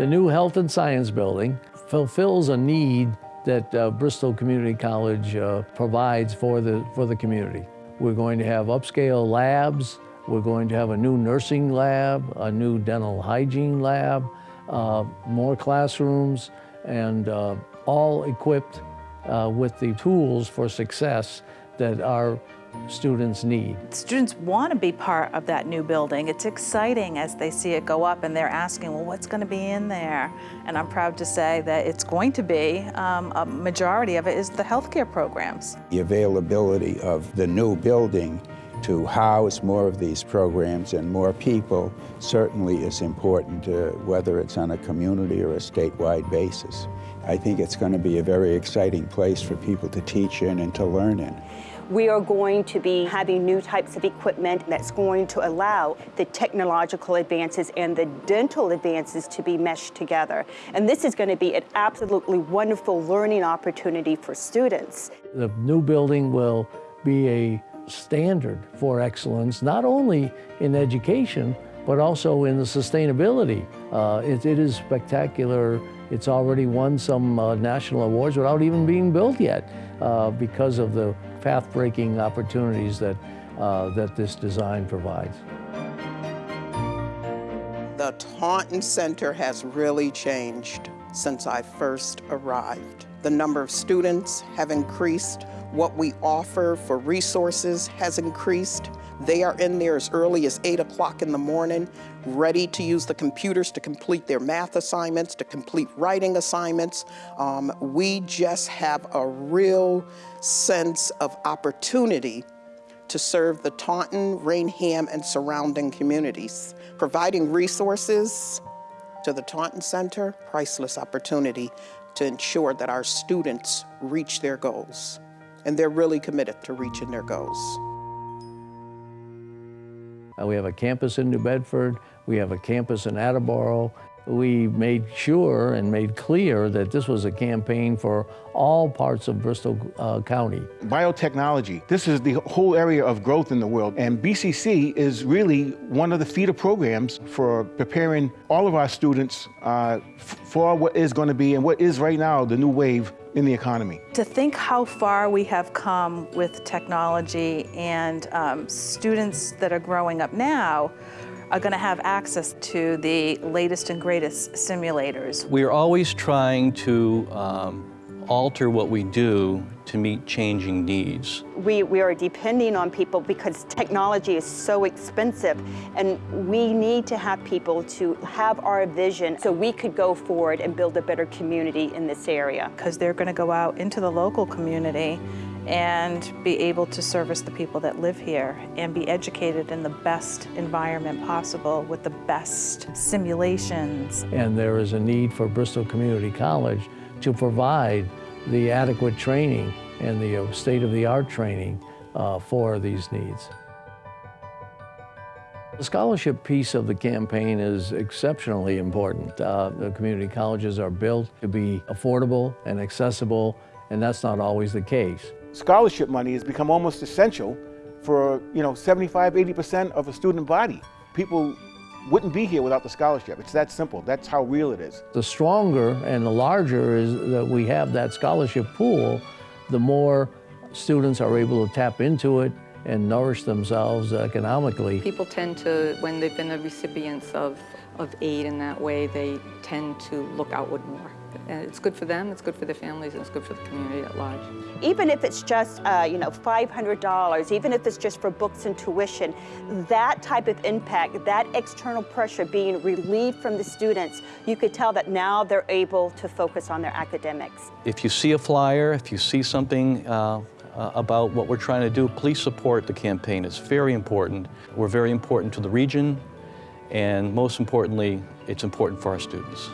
The new Health and Science Building fulfills a need that uh, Bristol Community College uh, provides for the, for the community. We're going to have upscale labs, we're going to have a new nursing lab, a new dental hygiene lab, uh, more classrooms, and uh, all equipped uh, with the tools for success that our students need. Students want to be part of that new building. It's exciting as they see it go up and they're asking, well, what's going to be in there? And I'm proud to say that it's going to be, um, a majority of it is the healthcare programs. The availability of the new building to house more of these programs and more people certainly is important, uh, whether it's on a community or a statewide basis. I think it's going to be a very exciting place for people to teach in and to learn in. We are going to be having new types of equipment that's going to allow the technological advances and the dental advances to be meshed together. And this is going to be an absolutely wonderful learning opportunity for students. The new building will be a standard for excellence, not only in education, but also in the sustainability. Uh, it, it is spectacular. It's already won some uh, national awards without even being built yet uh, because of the path-breaking opportunities that, uh, that this design provides. The Taunton Center has really changed since I first arrived. The number of students have increased. What we offer for resources has increased. They are in there as early as 8 o'clock in the morning, ready to use the computers to complete their math assignments, to complete writing assignments. Um, we just have a real sense of opportunity to serve the Taunton, Raynham, and surrounding communities. Providing resources to the Taunton Center, priceless opportunity to ensure that our students reach their goals. And they're really committed to reaching their goals. Uh, we have a campus in New Bedford, we have a campus in Attleboro. We made sure and made clear that this was a campaign for all parts of Bristol uh, County. Biotechnology, this is the whole area of growth in the world. And BCC is really one of the feeder programs for preparing all of our students uh, for what is going to be and what is right now the new wave in the economy. To think how far we have come with technology and um, students that are growing up now are going to have access to the latest and greatest simulators. We are always trying to um, alter what we do to meet changing needs. We, we are depending on people because technology is so expensive and we need to have people to have our vision so we could go forward and build a better community in this area. Because they're going to go out into the local community and be able to service the people that live here and be educated in the best environment possible with the best simulations. And there is a need for Bristol Community College to provide the adequate training and the uh, state-of-the-art training uh, for these needs. The scholarship piece of the campaign is exceptionally important. Uh, the community colleges are built to be affordable and accessible, and that's not always the case. Scholarship money has become almost essential for, you know, 75, 80% of a student body. People wouldn't be here without the scholarship. It's that simple. That's how real it is. The stronger and the larger is that we have that scholarship pool, the more students are able to tap into it and nourish themselves economically. People tend to, when they've been the recipients of, of aid in that way, they tend to look outward more. And it's good for them, it's good for their families, and it's good for the community at large. Even if it's just, uh, you know, $500, even if it's just for books and tuition, that type of impact, that external pressure being relieved from the students, you could tell that now they're able to focus on their academics. If you see a flyer, if you see something uh, uh, about what we're trying to do, please support the campaign. It's very important. We're very important to the region, and most importantly, it's important for our students.